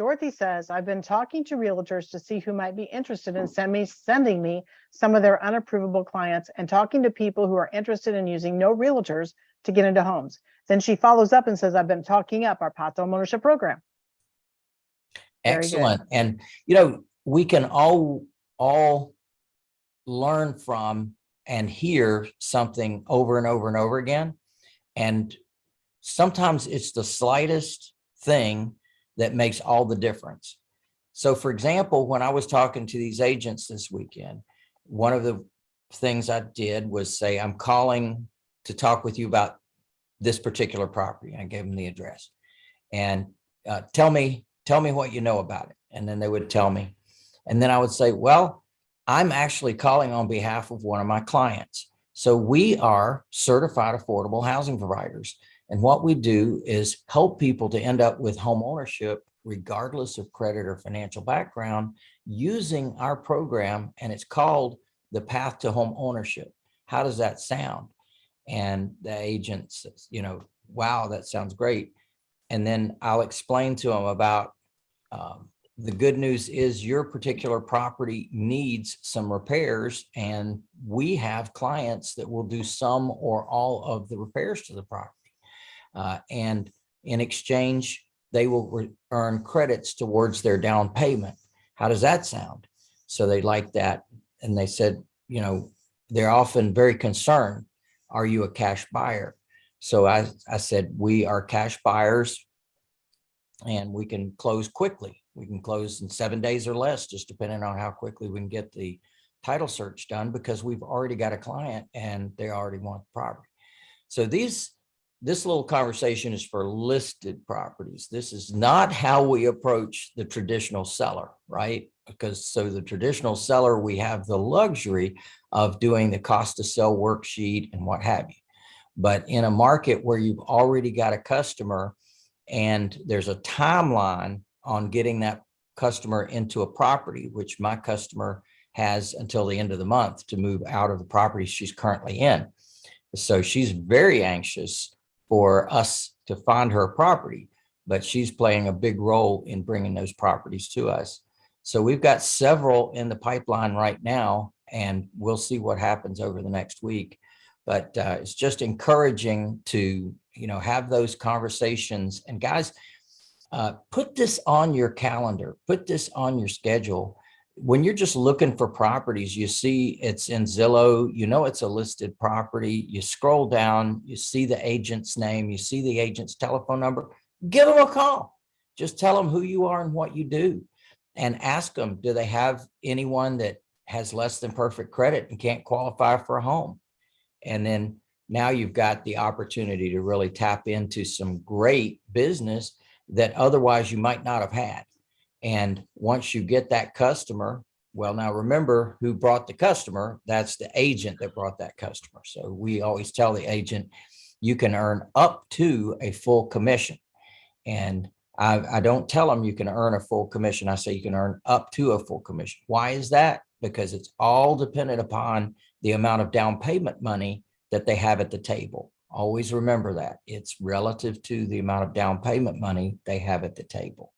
Dorothy says, I've been talking to realtors to see who might be interested in send me, sending me some of their unapprovable clients and talking to people who are interested in using no realtors to get into homes. Then she follows up and says, I've been talking up our to homeownership program. Excellent. And, you know, we can all, all learn from and hear something over and over and over again. And sometimes it's the slightest thing that makes all the difference. So for example, when I was talking to these agents this weekend, one of the things I did was say, I'm calling to talk with you about this particular property. I gave them the address and uh, tell me, tell me what you know about it. And then they would tell me. And then I would say, well, I'm actually calling on behalf of one of my clients. So we are certified affordable housing providers. And what we do is help people to end up with home ownership regardless of credit or financial background using our program. And it's called the path to home ownership. How does that sound? And the agent says, you know, wow, that sounds great. And then I'll explain to them about um, the good news is your particular property needs some repairs and we have clients that will do some or all of the repairs to the property. Uh, and in exchange, they will earn credits towards their down payment. How does that sound? So they like that. And they said, you know, they're often very concerned. Are you a cash buyer? So I, I said, we are cash buyers and we can close quickly. We can close in seven days or less, just depending on how quickly we can get the title search done because we've already got a client and they already want the property. So these, this little conversation is for listed properties. This is not how we approach the traditional seller, right? Because so the traditional seller, we have the luxury of doing the cost to sell worksheet and what have you. But in a market where you've already got a customer and there's a timeline on getting that customer into a property, which my customer has until the end of the month to move out of the property she's currently in. So she's very anxious for us to find her property, but she's playing a big role in bringing those properties to us. So we've got several in the pipeline right now, and we'll see what happens over the next week. But uh, it's just encouraging to, you know, have those conversations. And guys, uh, put this on your calendar, put this on your schedule. When you're just looking for properties, you see it's in Zillow, you know it's a listed property, you scroll down, you see the agent's name, you see the agent's telephone number, give them a call. Just tell them who you are and what you do and ask them, do they have anyone that has less than perfect credit and can't qualify for a home? And then now you've got the opportunity to really tap into some great business that otherwise you might not have had. And once you get that customer, well, now remember who brought the customer, that's the agent that brought that customer. So we always tell the agent, you can earn up to a full commission. And I, I don't tell them you can earn a full commission. I say you can earn up to a full commission. Why is that? Because it's all dependent upon the amount of down payment money that they have at the table. Always remember that it's relative to the amount of down payment money they have at the table.